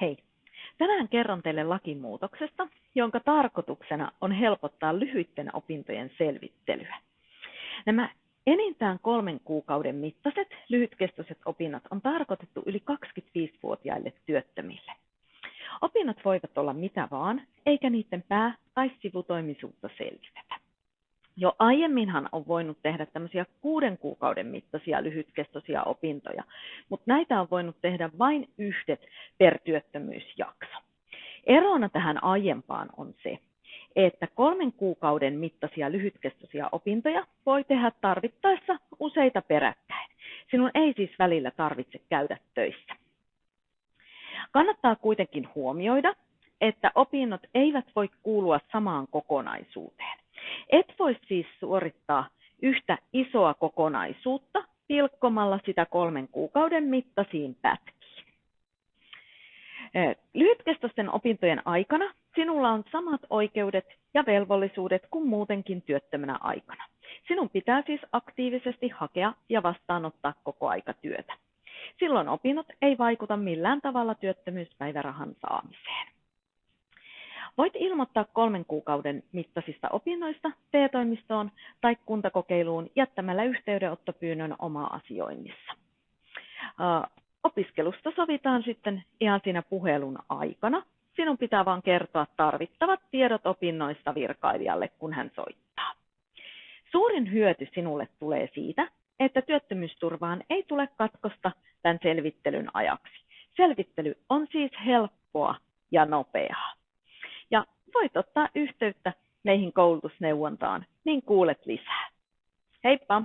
Hei! Tänään kerron teille lakimuutoksesta, jonka tarkoituksena on helpottaa lyhyiden opintojen selvittelyä. Nämä enintään kolmen kuukauden mittaiset lyhytkestoiset opinnot on tarkoitettu yli 25-vuotiaille työttömille. Opinnot voivat olla mitä vaan, eikä niiden pää- tai sivutoimisuutta selvitetä. Jo aiemminhan on voinut tehdä tämmöisiä kuuden kuukauden mittaisia lyhytkestoisia opintoja, mutta näitä on voinut tehdä vain yhdet per työttömyysjakso. Erona tähän aiempaan on se, että kolmen kuukauden mittaisia lyhytkestoisia opintoja voi tehdä tarvittaessa useita peräkkäin. Sinun ei siis välillä tarvitse käydä töissä. Kannattaa kuitenkin huomioida, että opinnot eivät voi kuulua samaan kokonaisuuteen. Et voi siis suorittaa yhtä isoa kokonaisuutta pilkkomalla sitä kolmen kuukauden mittaisiin pätkiin. Lyhytkestoisten opintojen aikana sinulla on samat oikeudet ja velvollisuudet kuin muutenkin työttömänä aikana. Sinun pitää siis aktiivisesti hakea ja vastaanottaa koko aika työtä. Silloin opinnot ei vaikuta millään tavalla työttömyyspäivärahan saamiseen. Voit ilmoittaa kolmen kuukauden mittaisista opinnoista TE-toimistoon tai kuntakokeiluun jättämällä yhteydenottopyynnön oma asioinnissa. Opiskelusta sovitaan sitten ihan siinä puhelun aikana. Sinun pitää vain kertoa tarvittavat tiedot opinnoista virkailijalle, kun hän soittaa. Suurin hyöty sinulle tulee siitä, että työttömyysturvaan ei tule katkosta tämän selvittelyn ajaksi. Selvittely on siis helppoa ja nopeaa voit ottaa yhteyttä meihin koulutusneuvontaan, niin kuulet lisää. Heippa!